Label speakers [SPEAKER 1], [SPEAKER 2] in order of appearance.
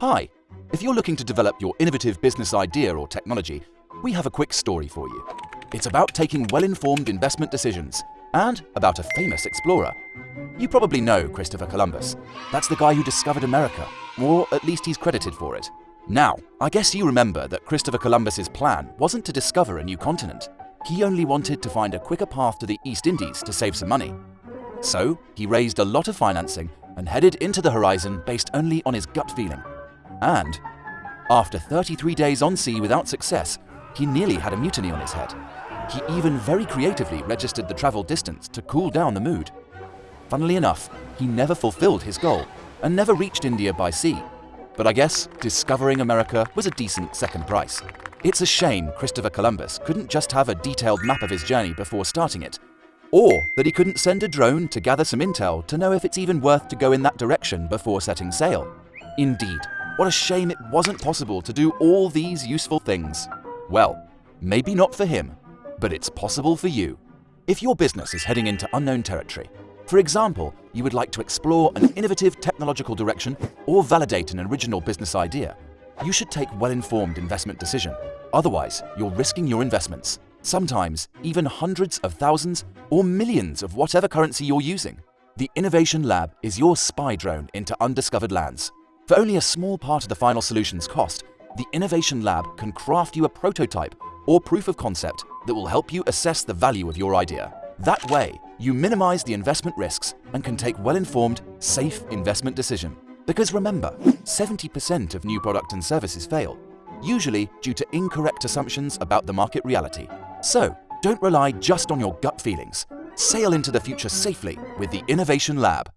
[SPEAKER 1] Hi, if you're looking to develop your innovative business idea or technology, we have a quick story for you. It's about taking well-informed investment decisions and about a famous explorer. You probably know Christopher Columbus. That's the guy who discovered America, or at least he's credited for it. Now, I guess you remember that Christopher Columbus's plan wasn't to discover a new continent. He only wanted to find a quicker path to the East Indies to save some money. So, he raised a lot of financing and headed into the horizon based only on his gut feeling. And, after 33 days on sea without success, he nearly had a mutiny on his head. He even very creatively registered the travel distance to cool down the mood. Funnily enough, he never fulfilled his goal and never reached India by sea. But I guess discovering America was a decent second price. It's a shame Christopher Columbus couldn't just have a detailed map of his journey before starting it, or that he couldn't send a drone to gather some intel to know if it's even worth to go in that direction before setting sail. Indeed, what a shame it wasn't possible to do all these useful things. Well, maybe not for him, but it's possible for you. If your business is heading into unknown territory, for example, you would like to explore an innovative technological direction or validate an original business idea, you should take well-informed investment decision. Otherwise, you're risking your investments, sometimes even hundreds of thousands or millions of whatever currency you're using. The Innovation Lab is your spy drone into undiscovered lands. For only a small part of the final solution's cost, the Innovation Lab can craft you a prototype or proof of concept that will help you assess the value of your idea. That way, you minimize the investment risks and can take well-informed, safe investment decision. Because remember, 70% of new product and services fail, usually due to incorrect assumptions about the market reality. So, don't rely just on your gut feelings. Sail into the future safely with the Innovation Lab.